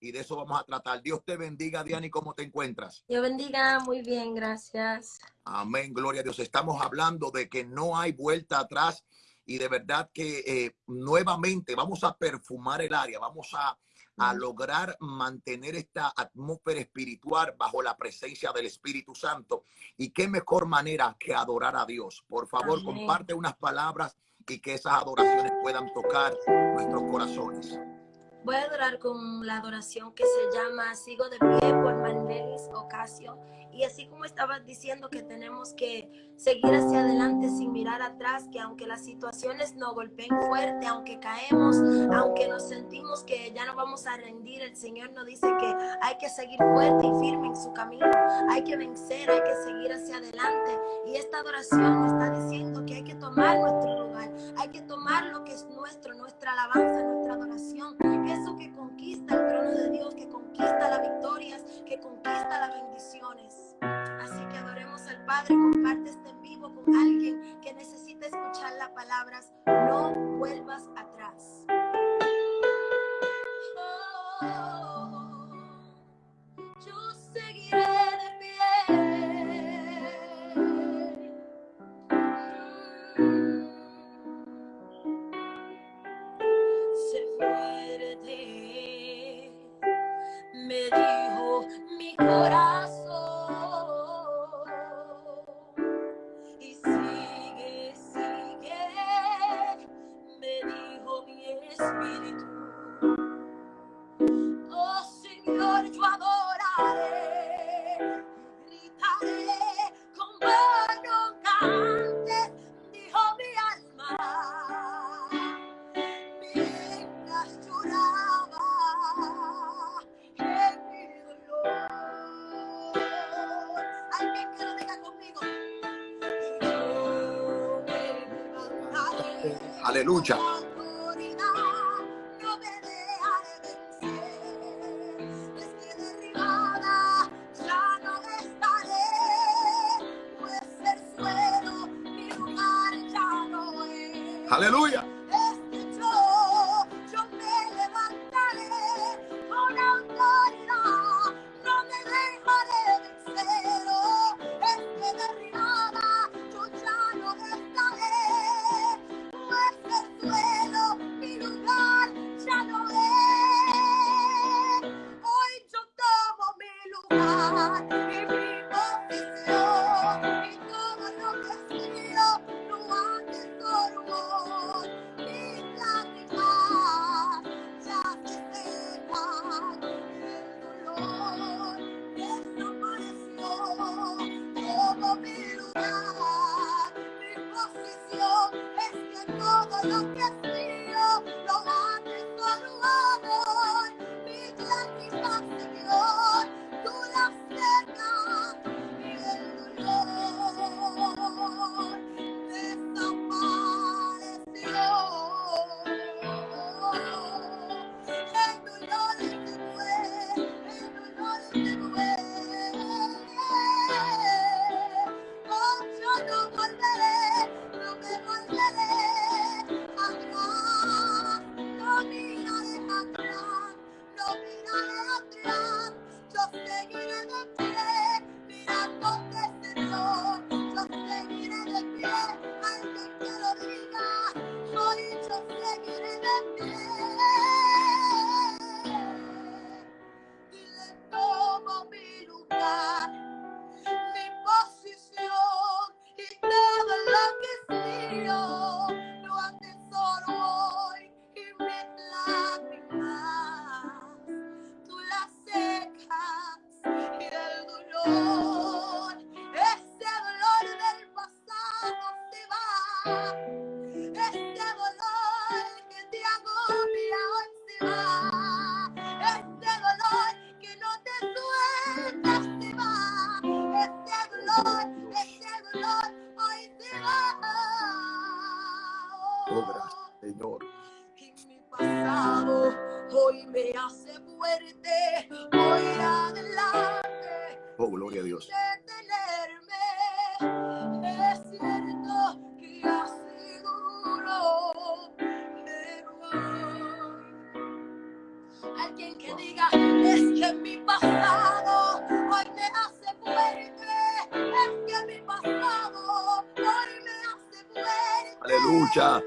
y de eso vamos a tratar. Dios te bendiga, Diana, ¿y cómo te encuentras? Dios bendiga, muy bien, gracias. Amén, gloria a Dios. Estamos hablando de que no hay vuelta atrás y de verdad que eh, nuevamente vamos a perfumar el área, vamos a, a lograr mantener esta atmósfera espiritual bajo la presencia del Espíritu Santo. Y qué mejor manera que adorar a Dios. Por favor, Amén. comparte unas palabras y que esas adoraciones puedan tocar nuestros corazones. Voy a adorar con la adoración que se llama Sigo de pie por Manelis Ocasio. Y así como estabas diciendo que tenemos que seguir hacia adelante sin mirar atrás, que aunque las situaciones nos golpeen fuerte, aunque caemos, aunque nos sentimos que ya no vamos a rendir, el Señor nos dice que hay que seguir fuerte y firme en su camino, hay que vencer, hay que seguir hacia adelante. Y esta adoración está diciendo que hay que tomar nuestro lugar, hay que tomar lo que es nuestro, nuestra alabanza, nuestra adoración, eso que conquista el trono de Dios, que conquista las victorias, que conquista las bendiciones. Así que adoremos al Padre, comparte este en vivo con alguien que necesita escuchar las palabras, no vuelvas mi Aleluya. gloria es que mi pasado hoy me hace fuerte, es que mi pasado hoy me hace fuerte. Aleluya.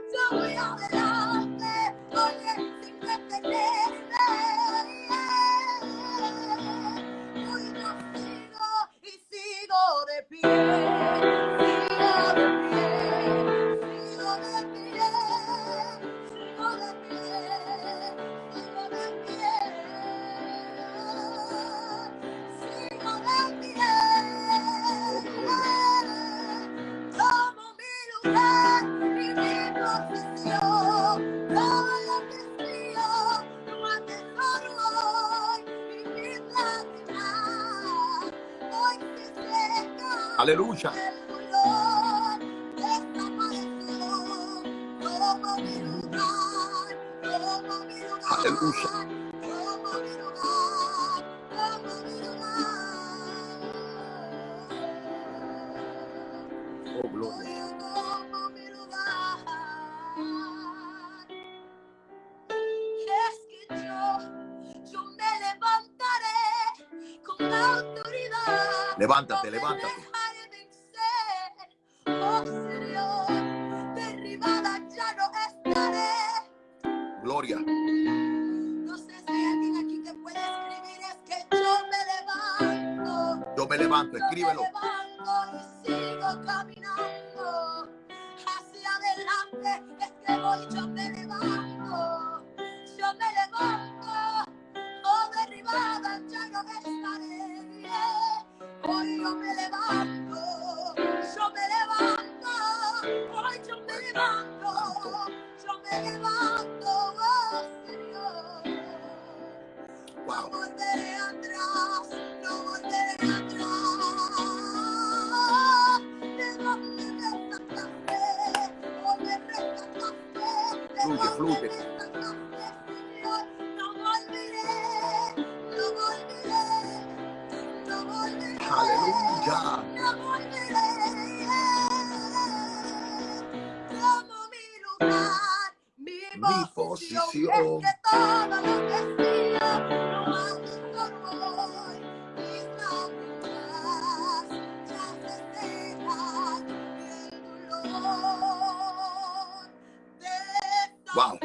Me levantaré con autoridad. Levántate, levántate. Gloria. No sé si hay alguien aquí que puede escribir, es que yo me levanto. Yo me levanto, Yo escríbelo. me levanto y sigo caminando hacia adelante. Es que voy, yo me levanto. Yo me levanto. Oh, derribada ya no estaré. Hoy yo me levanto. Mi, Mi posición. posición. Es que todo lo que sigo no atesoro hoy. Mis lágrimas ya se secan y el dolor Wow.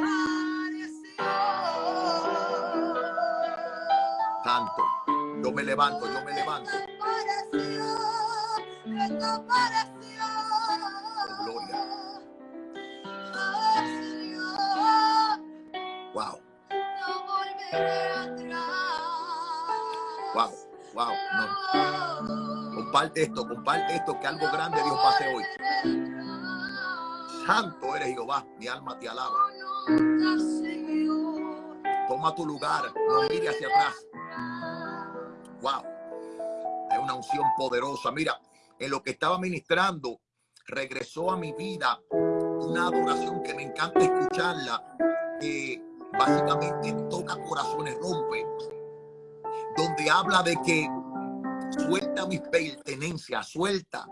Santo. Yo me levanto, yo me levanto. Oh, Wow. Wow. No. Comparte esto, comparte esto, que algo grande Dios hacer hoy. Santo eres Jehová, mi alma te alaba. Toma tu lugar, no mire hacia atrás. Wow. Es una unción poderosa. Mira, en lo que estaba ministrando, regresó a mi vida una adoración que me encanta escucharla, básicamente toca corazones, rompe, donde habla de que suelta mis pertenencias, suelta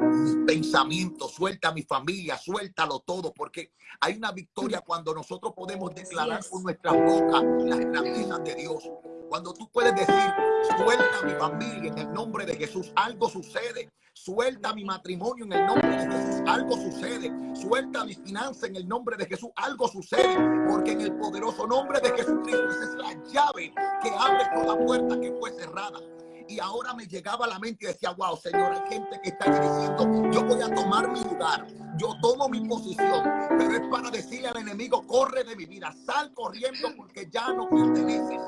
mis pensamientos, suelta mi familia, suéltalo todo, porque hay una victoria cuando nosotros podemos declarar con nuestras bocas las grandezas de Dios. Cuando tú puedes decir, suelta mi familia en el nombre de Jesús, algo sucede. Suelta mi matrimonio en el nombre de Jesús, algo sucede. Suelta mi finanza en el nombre de Jesús, algo sucede. Porque en el poderoso nombre de Jesucristo esa es la llave que abre toda puerta que fue cerrada. Y ahora me llegaba a la mente y decía, wow, Señor, hay gente que está diciendo, yo voy a tomar mi lugar, yo tomo mi posición, pero es para decirle al enemigo, corre de mi vida, sal corriendo porque ya no perteneces,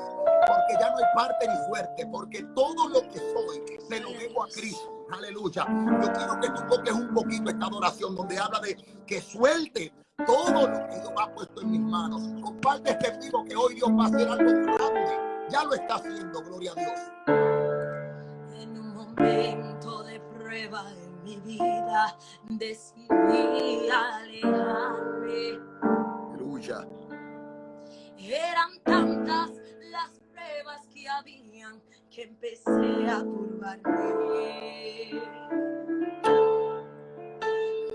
porque ya no hay parte ni suerte, porque todo lo que soy se lo debo a Cristo. Aleluya. Yo quiero que tú toques un poquito esta adoración donde habla de que suelte todo lo que Dios ha puesto en mis manos. Comparte este vivo que hoy Dios va a hacer algo grande. Ya lo está haciendo, gloria a Dios. Momento de prueba en mi vida decidí alejarme. Aleluya. Eran tantas las pruebas que habían que empecé a turbarme.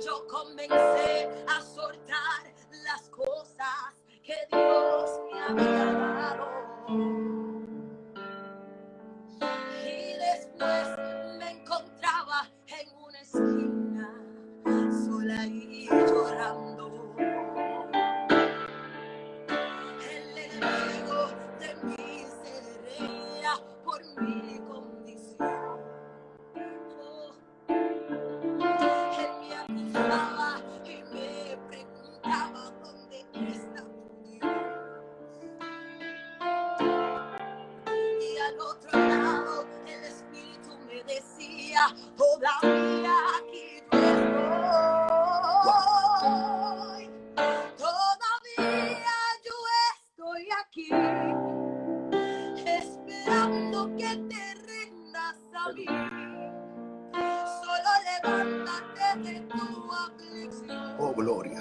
Yo comencé a soltar las cosas que Dios me había dado. You. Oh, gloria.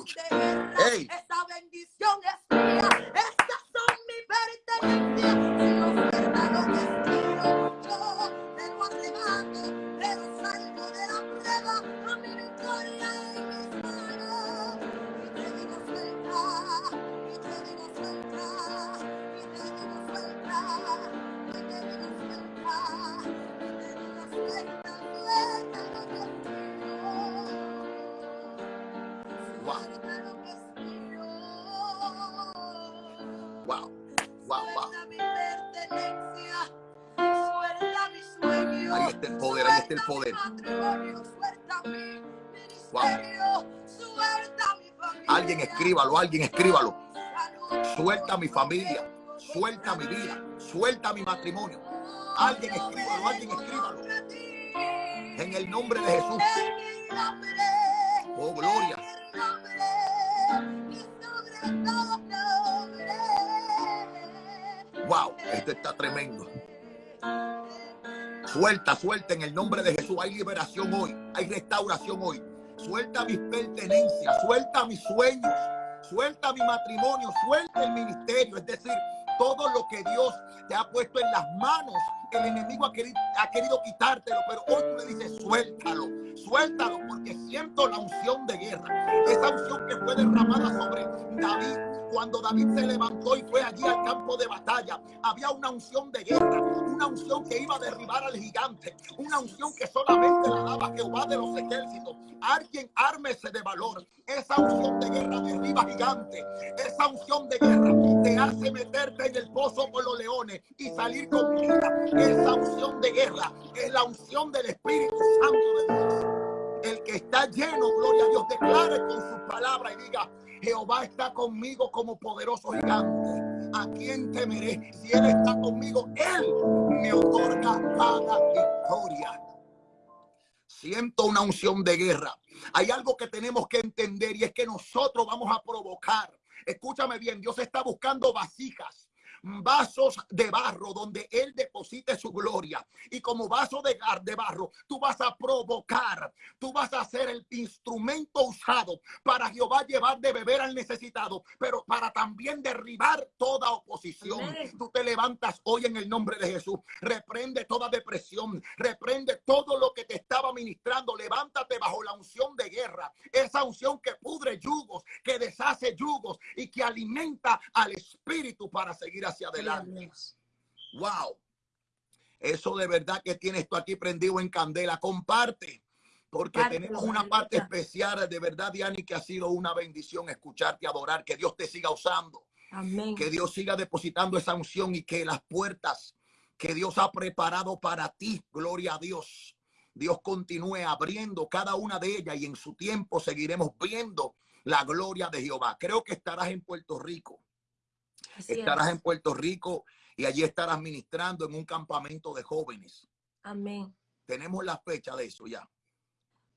está el suelta poder. suelta suelta familia. Alguien escríbalo, alguien escríbalo. Suelta mi familia, suelta mi vida, suelta mi matrimonio. Alguien escríbalo, alguien escríbalo. En el nombre de Jesús. Oh, gloria. Wow, esto está tremendo. Suelta, suelta en el nombre de Jesús. Hay liberación hoy, hay restauración hoy. Suelta mis pertenencias, suelta mis sueños, suelta mi matrimonio, suelta el ministerio. Es decir, todo lo que Dios te ha puesto en las manos, el enemigo ha querido, ha querido quitártelo, pero hoy tú le dices, suéltalo, suéltalo, porque siento la unción de guerra. Esa unción que fue derramada sobre David cuando David se levantó y fue allí al campo de batalla, había una unción de guerra, una unción que iba a derribar al gigante, una unción que solamente la daba Jehová de los ejércitos. Alguien ármese de valor. Esa unción de guerra derriba gigante. Esa unción de guerra te hace meterte en el pozo con los leones y salir con vida. Esa unción de guerra es la unción del Espíritu Santo de Dios. El que está lleno, gloria a Dios, declare con su palabra y diga, Jehová está conmigo como poderoso gigante. ¿A quién temeré? Si Él está conmigo, Él me otorga cada victoria. Siento una unción de guerra. Hay algo que tenemos que entender y es que nosotros vamos a provocar. Escúchame bien, Dios está buscando vasijas vasos de barro donde Él deposite su gloria. Y como vaso de, gar- de barro, tú vas a provocar, tú vas a ser el instrumento usado para Jehová llevar de beber al necesitado, pero para también derribar toda oposición. Amén. Tú te levantas hoy en el nombre de Jesús, reprende toda depresión, reprende todo lo que te estaba ministrando, levántate bajo la unción de guerra, esa unción que pudre yugos, que deshace yugos y que alimenta al espíritu para seguir hacia adelante. Wow. Eso de verdad que tiene esto aquí prendido en candela. Comparte. Porque tenemos una parte especial de verdad, Diani, que ha sido una bendición escucharte adorar. Que Dios te siga usando. Amén. Que Dios siga depositando esa unción y que las puertas que Dios ha preparado para ti, gloria a Dios. Dios continúe abriendo cada una de ellas y en su tiempo seguiremos viendo la gloria de Jehová. Creo que estarás en Puerto Rico Así estarás es. en Puerto Rico y allí estarás ministrando en un campamento de jóvenes. Amén. Tenemos la fecha de eso ya.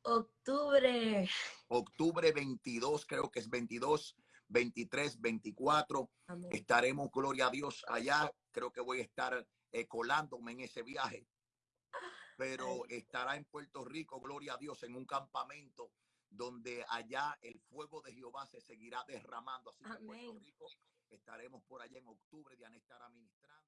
Octubre. Octubre 22, creo que es 22, 23, 24. Amén. Estaremos, gloria a Dios, allá. Creo que voy a estar eh, colándome en ese viaje. Pero estará en Puerto Rico, gloria a Dios, en un campamento donde allá el fuego de Jehová se seguirá derramando. Así que en Puerto Rico estaremos por allá en octubre, Diana estará ministrando.